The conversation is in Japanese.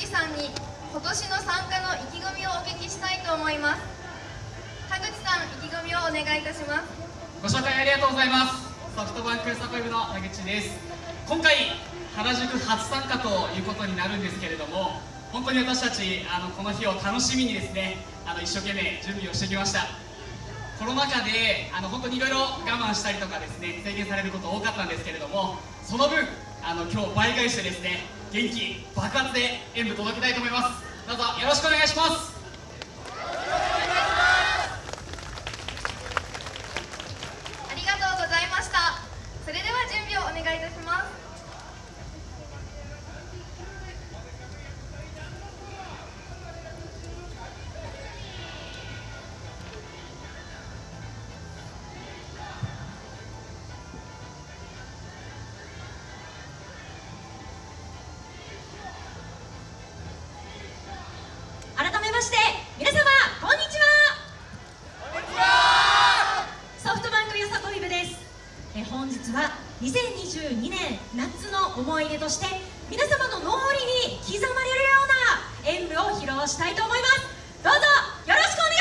樹さんに今年の参加の意気込みをお聞きしたいと思います。田口さん意気込みをお願いいたします。ご紹介ありがとうございます。ソフトバンクサコイブの田口です。今回原宿初参加ということになるんですけれども本当に私たちあのこの日を楽しみにですねあの一生懸命準備をしてきました。コロナ禍であの本当にいろいろ我慢したりとかですね制限されること多かったんですけれどもその分あの今日倍返してですね元気爆発で演舞届けたいと思います。どうぞよろしくお願いします。ありがとうございました。それでは準備をお願いいたします。の思い出として皆様の脳裏に刻まれるような演舞を披露したいと思います。どうぞよろしくお願いします。